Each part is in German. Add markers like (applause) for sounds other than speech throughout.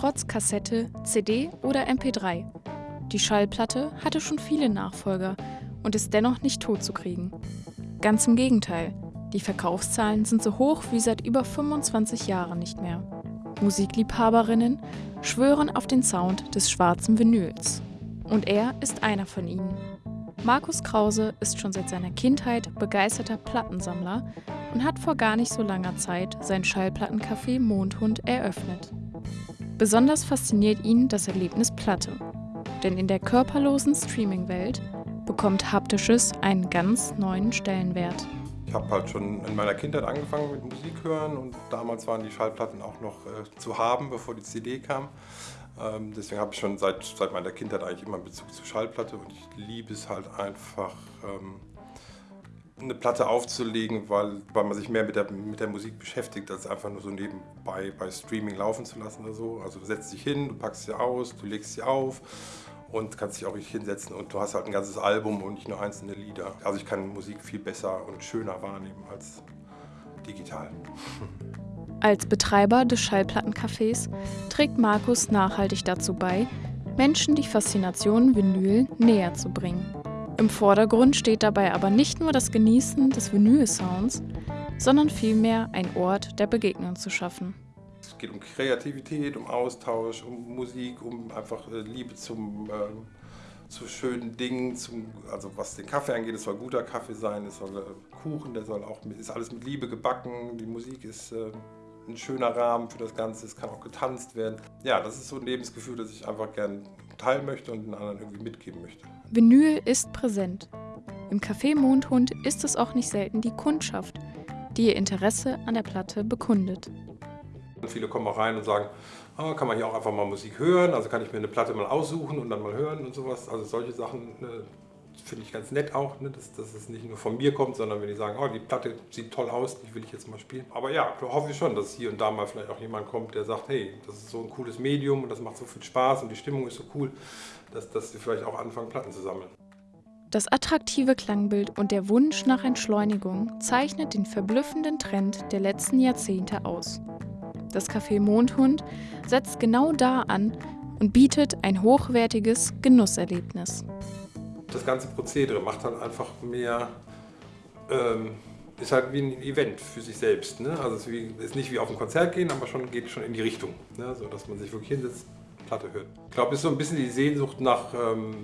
trotz Kassette, CD oder MP3. Die Schallplatte hatte schon viele Nachfolger und ist dennoch nicht totzukriegen. Ganz im Gegenteil, die Verkaufszahlen sind so hoch wie seit über 25 Jahren nicht mehr. Musikliebhaberinnen schwören auf den Sound des schwarzen Vinyls. Und er ist einer von ihnen. Markus Krause ist schon seit seiner Kindheit begeisterter Plattensammler und hat vor gar nicht so langer Zeit sein Schallplattencafé Mondhund eröffnet. Besonders fasziniert ihn das Erlebnis Platte. Denn in der körperlosen Streaming-Welt bekommt Haptisches einen ganz neuen Stellenwert. Ich habe halt schon in meiner Kindheit angefangen mit Musik hören und damals waren die Schallplatten auch noch äh, zu haben, bevor die CD kam. Ähm, deswegen habe ich schon seit, seit meiner Kindheit eigentlich immer einen Bezug zur Schallplatte und ich liebe es halt einfach, ähm, eine Platte aufzulegen, weil, weil man sich mehr mit der, mit der Musik beschäftigt, als einfach nur so nebenbei bei Streaming laufen zu lassen oder so. Also du setzt dich hin, du packst sie aus, du legst sie auf und kannst dich auch richtig hinsetzen und du hast halt ein ganzes Album und nicht nur einzelne Lieder. Also ich kann Musik viel besser und schöner wahrnehmen als digital. (laughs) Als Betreiber des Schallplattencafés trägt Markus nachhaltig dazu bei, Menschen die Faszination Vinyl näher zu bringen. Im Vordergrund steht dabei aber nicht nur das Genießen des Vinyl-Sounds, sondern vielmehr ein Ort der Begegnung zu schaffen. Es geht um Kreativität, um Austausch, um Musik, um einfach äh, Liebe zum, äh, zu schönen Dingen. Zum, also was den Kaffee angeht, es soll guter Kaffee sein, es soll äh, Kuchen, der soll auch, ist alles mit Liebe gebacken, die Musik ist äh, ein schöner Rahmen für das Ganze, es kann auch getanzt werden. Ja, das ist so ein Lebensgefühl, das ich einfach gerne teilen möchte und den anderen irgendwie mitgeben möchte. Vinyl ist präsent. Im Café Mondhund ist es auch nicht selten die Kundschaft, die ihr Interesse an der Platte bekundet. Viele kommen auch rein und sagen, oh, kann man hier auch einfach mal Musik hören, also kann ich mir eine Platte mal aussuchen und dann mal hören und sowas. Also solche Sachen ne, finde ich ganz nett auch, ne, dass, dass es nicht nur von mir kommt, sondern wenn die sagen, oh, die Platte sieht toll aus, die will ich jetzt mal spielen. Aber ja, hoffe ich schon, dass hier und da mal vielleicht auch jemand kommt, der sagt, hey, das ist so ein cooles Medium und das macht so viel Spaß und die Stimmung ist so cool, dass, dass sie vielleicht auch anfangen, Platten zu sammeln. Das attraktive Klangbild und der Wunsch nach Entschleunigung zeichnet den verblüffenden Trend der letzten Jahrzehnte aus. Das Café Mondhund setzt genau da an und bietet ein hochwertiges Genusserlebnis das ganze Prozedere macht dann einfach mehr, ähm, ist halt wie ein Event für sich selbst. Ne? Also es ist, wie, ist, nicht wie auf ein Konzert gehen, aber schon geht schon in die Richtung, ne? so dass man sich wirklich hinsetzt, Platte hört. Ich glaube, es ist so ein bisschen die Sehnsucht nach ähm,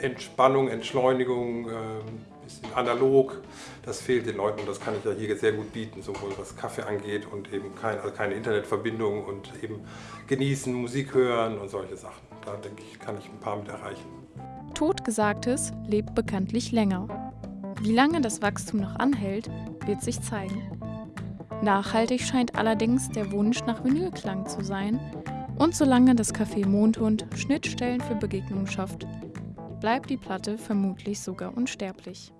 Entspannung, Entschleunigung, ähm, bisschen analog. Das fehlt den Leuten und das kann ich ja hier sehr gut bieten, sowohl was Kaffee angeht und eben kein, also keine Internetverbindung und eben genießen, Musik hören und solche Sachen. Da denke ich, kann ich ein paar mit erreichen. Totgesagtes lebt bekanntlich länger. Wie lange das Wachstum noch anhält, wird sich zeigen. Nachhaltig scheint allerdings der Wunsch nach Vinylklang zu sein und solange das Café Mondhund Schnittstellen für Begegnungen schafft, bleibt die Platte vermutlich sogar unsterblich.